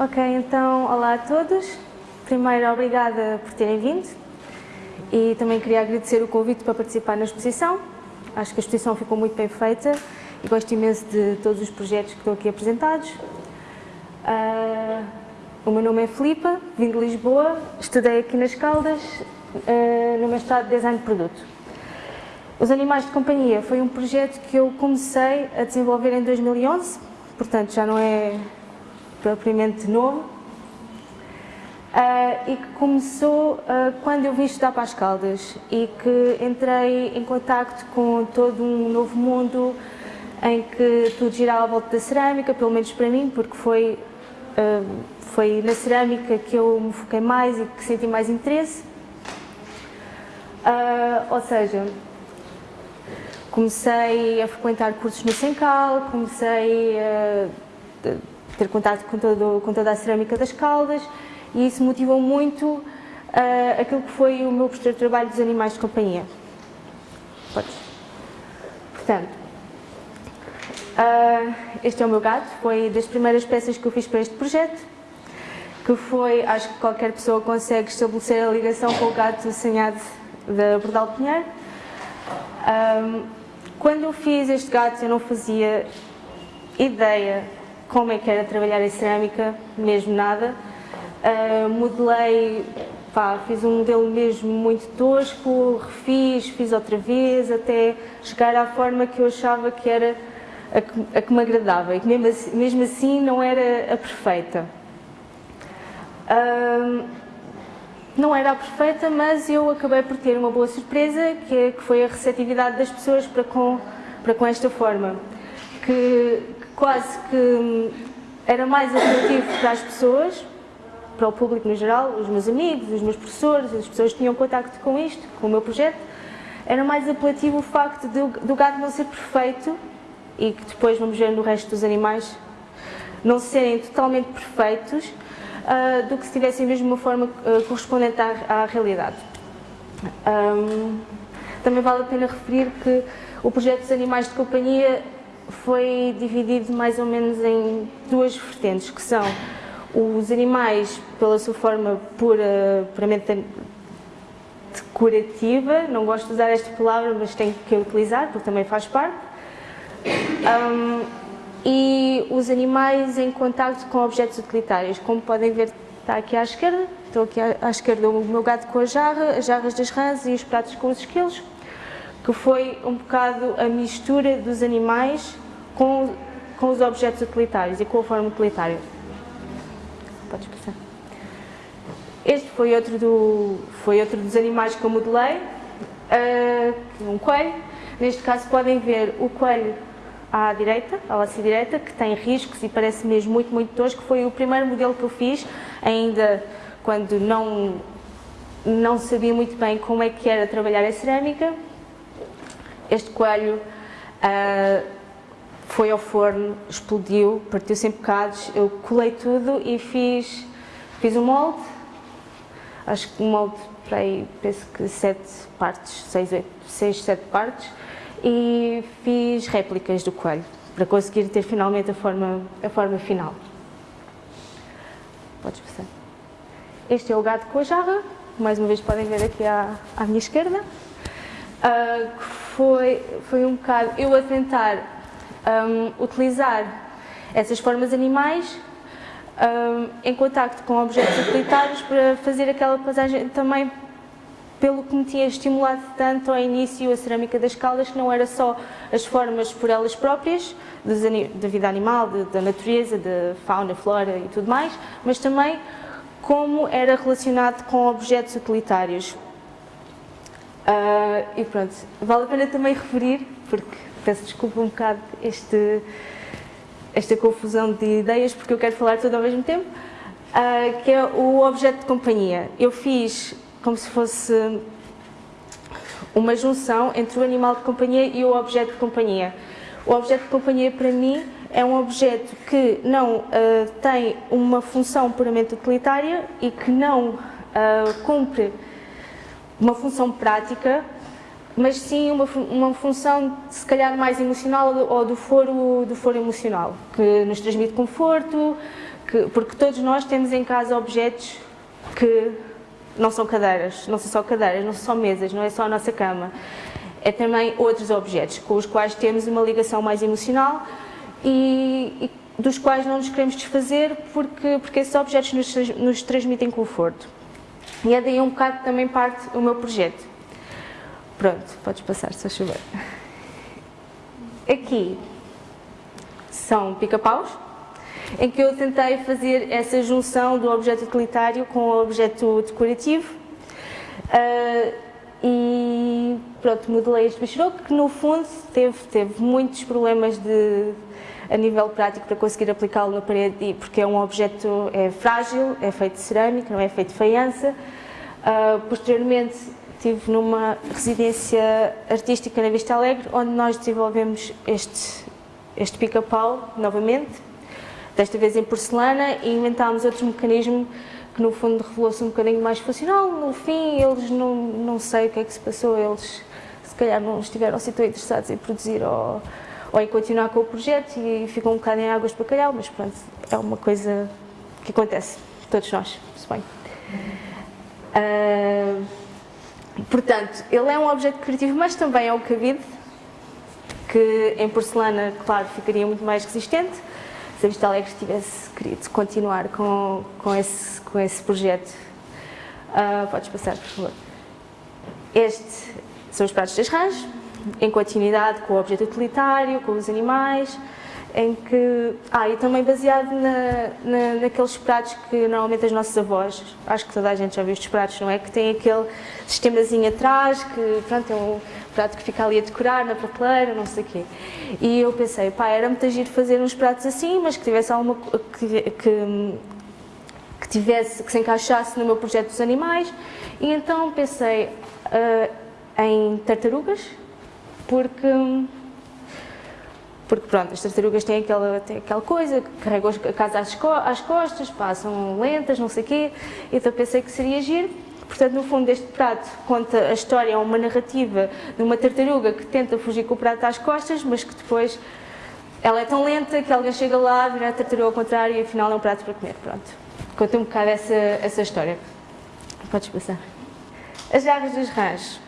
Ok, então, olá a todos. Primeiro, obrigada por terem vindo e também queria agradecer o convite para participar na exposição. Acho que a exposição ficou muito bem feita e gosto imenso de todos os projetos que estão aqui apresentados. Uh, o meu nome é Filipa, vim de Lisboa, estudei aqui nas Caldas, uh, no mestrado de Design de Produto. Os Animais de Companhia foi um projeto que eu comecei a desenvolver em 2011, portanto já não é propriamente novo, uh, e que começou uh, quando eu vim estudar para as Caldas e que entrei em contacto com todo um novo mundo em que tudo girava à volta da cerâmica, pelo menos para mim, porque foi, uh, foi na cerâmica que eu me foquei mais e que senti mais interesse. ou seja, comecei a frequentar cursos no Sencal, comecei a ter contato com, todo, com toda a cerâmica das Caldas e isso motivou muito uh, aquilo que foi o meu posterior trabalho dos animais de companhia. Portanto, uh, este é o meu gato, foi das primeiras peças que eu fiz para este projeto, que foi, acho que qualquer pessoa consegue estabelecer a ligação com o gato assanhado da Bordal Pinheiro. Um, quando eu fiz este gato eu não fazia ideia como é que era trabalhar em cerâmica, mesmo nada. Uh, modelei, pá, fiz um modelo mesmo muito tosco, refiz, fiz outra vez, até chegar à forma que eu achava que era a que, a que me agradava e que mesmo assim, mesmo assim não era a perfeita. Uh, não era a perfeita, mas eu acabei por ter uma boa surpresa, que, é, que foi a receptividade das pessoas para com, para com esta forma. Que, quase que era mais atrativo para as pessoas, para o público no geral, os meus amigos, os meus professores, as pessoas que tinham contacto com isto, com o meu projeto, era mais apelativo o facto do, do gado não ser perfeito e que depois vamos ver no resto dos animais não serem totalmente perfeitos uh, do que se tivessem mesmo uma forma uh, correspondente à, à realidade. Um, também vale a pena referir que o projeto dos animais de companhia foi dividido mais ou menos em duas vertentes, que são os animais, pela sua forma pura, puramente decorativa, não gosto de usar esta palavra, mas tenho que utilizar, porque também faz parte, um, e os animais em contato com objetos utilitários. Como podem ver, está aqui à esquerda, estou aqui à esquerda o meu gato com a jarra, as jarras das rãs e os pratos com os esquilos, que foi um bocado a mistura dos animais com, com os objetos utilitários e com a forma utilitária. Podes passar. Este foi outro, do, foi outro dos animais que eu modelei, uh, um coelho. Neste caso podem ver o coelho à direita, à laça direita, que tem riscos e parece mesmo muito, muito tosco. Foi o primeiro modelo que eu fiz, ainda quando não, não sabia muito bem como é que era trabalhar a cerâmica este coelho uh, foi ao forno, explodiu, partiu-se em bocados, eu colei tudo e fiz, fiz um molde, acho que um molde para aí, penso que sete partes, seis, oito, seis, sete partes, e fiz réplicas do coelho, para conseguir ter finalmente a forma, a forma final. Podes passar. Este é o gato com a jarra, mais uma vez podem ver aqui à, à minha esquerda. Uh, foi, foi um bocado eu a tentar um, utilizar essas formas animais um, em contacto com objetos utilitários para fazer aquela passagem também pelo que me tinha estimulado tanto ao início a cerâmica das caldas, que não era só as formas por elas próprias, da vida animal, de, da natureza, da fauna, flora e tudo mais, mas também como era relacionado com objetos utilitários. Uh, e pronto, vale a pena também referir, porque peço desculpa um bocado este, esta confusão de ideias, porque eu quero falar tudo ao mesmo tempo, uh, que é o objeto de companhia. Eu fiz como se fosse uma junção entre o animal de companhia e o objeto de companhia. O objeto de companhia, para mim, é um objeto que não uh, tem uma função puramente utilitária e que não uh, cumpre uma função prática, mas sim uma, uma função se calhar mais emocional ou do foro, do foro emocional, que nos transmite conforto, que, porque todos nós temos em casa objetos que não são cadeiras, não são só cadeiras, não são só mesas, não é só a nossa cama. É também outros objetos com os quais temos uma ligação mais emocional e, e dos quais não nos queremos desfazer porque, porque esses objetos nos, nos transmitem conforto. E é daí um bocado também parte o meu projeto. Pronto, podes passar, se chover. Aqui são pica-paus, em que eu tentei fazer essa junção do objeto utilitário com o objeto decorativo. Uh, e pronto, modelei este bicharoco que no fundo teve, teve muitos problemas de, a nível prático para conseguir aplicá-lo na parede, porque é um objeto é frágil, é feito de cerâmica, não é feito de faiança. Uh, posteriormente estive numa residência artística na Vista Alegre, onde nós desenvolvemos este, este pica-pau novamente, desta vez em porcelana, e inventámos outro mecanismo que no fundo revelou-se um bocadinho mais funcional. No fim, eles não, não sei o que é que se passou, eles se calhar não estiveram assim tão interessados em produzir ou, ou em continuar com o projeto e ficam um bocado em águas de bacalhau, mas pronto, é uma coisa que acontece, todos nós, se bem. Uh, portanto, ele é um objeto criativo, mas também é um cabide, que em porcelana, claro, ficaria muito mais resistente, se a Vista Alegre tivesse querido continuar com, com, esse, com esse projeto. Uh, podes passar, por favor. Este são os pratos das rãs, em continuidade com o objeto utilitário, com os animais, em que... Ah, e também baseado na, na, naqueles pratos que normalmente as nossas avós, acho que toda a gente já viu estes pratos, não é? Que tem aquele sistemazinho atrás, que pronto, é um prato que fica ali a decorar na prateleira, não sei o quê. E eu pensei, pá, era muito agir fazer uns pratos assim, mas que tivesse alguma... que, que, que tivesse, que se encaixasse no meu projeto dos animais, e então pensei uh, em tartarugas, porque porque pronto, as tartarugas têm aquela, têm aquela coisa, carregam a casa às, às costas, passam lentas, não sei o quê, então pensei que seria giro. Portanto, no fundo, este prato conta a história, é uma narrativa de uma tartaruga que tenta fugir com o prato às costas, mas que depois ela é tão lenta que alguém chega lá, vira a tartaruga ao contrário e afinal é um prato para comer. Pronto. Conta um bocado essa, essa história. Podes passar. As garras dos rãs,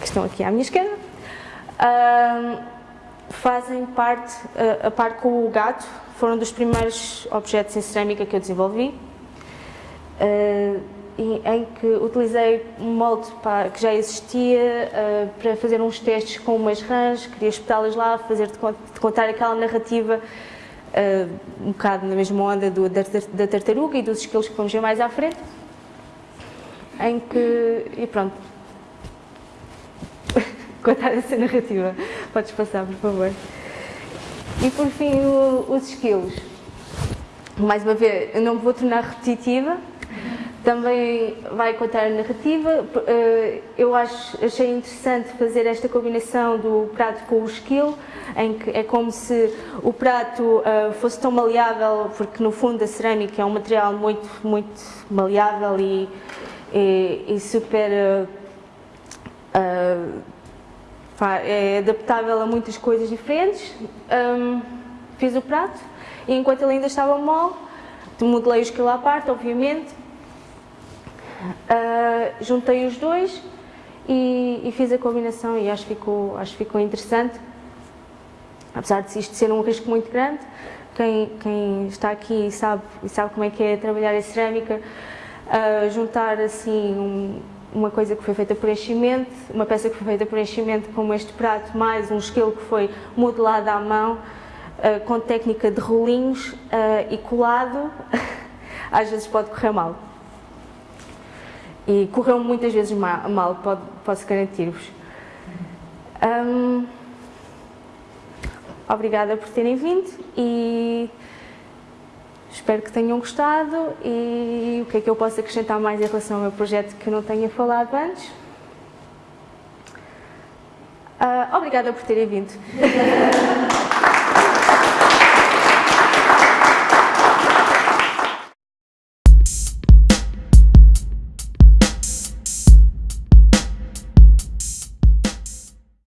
que estão aqui à minha esquerda, fazem parte, a, a par com o gato, foram dos primeiros objetos em cerâmica que eu desenvolvi, uh, em que utilizei um molde pá, que já existia uh, para fazer uns testes com umas rãs, queria espetá-las lá, fazer de, contar aquela narrativa uh, um bocado na mesma onda do, da, da, tartaruga e dos esquilos que vamos ver mais à frente, em que, e pronto, contar essa narrativa. Podes passar, por favor. E por fim, o, os skills. Mais uma vez, eu não vou tornar repetitiva, também vai contar a narrativa. Eh, eu acho, achei interessante fazer esta combinação do prato com o skill, em que é como se o prato eh, fosse tão maleável, porque no fundo a cerâmica é um material muito, muito maleável e, e, e super uh, é adaptável a muitas coisas diferentes. Um, fiz o prato e enquanto ele ainda estava mole, modelei o esquilo à parte, obviamente. Uh, juntei os dois e, e, fiz a combinação e acho que ficou, acho que ficou interessante. Apesar de isto ser um risco muito grande, quem, quem está aqui sabe, sabe como é que é trabalhar em cerâmica, uh, juntar assim um, uma coisa que foi feita por enchimento, uma peça que foi feita por enchimento como este prato, mais um esquilo que foi modelado à mão, uh, com técnica de rolinhos uh, e colado, às vezes pode correr mal. E correu muitas vezes mal, mal pode, posso garantir-vos. Um, obrigada por terem vindo e Espero que tenham gostado e o que é que eu posso acrescentar mais em relação ao meu projeto que eu não tenha falado antes. Uh, obrigada por terem vindo.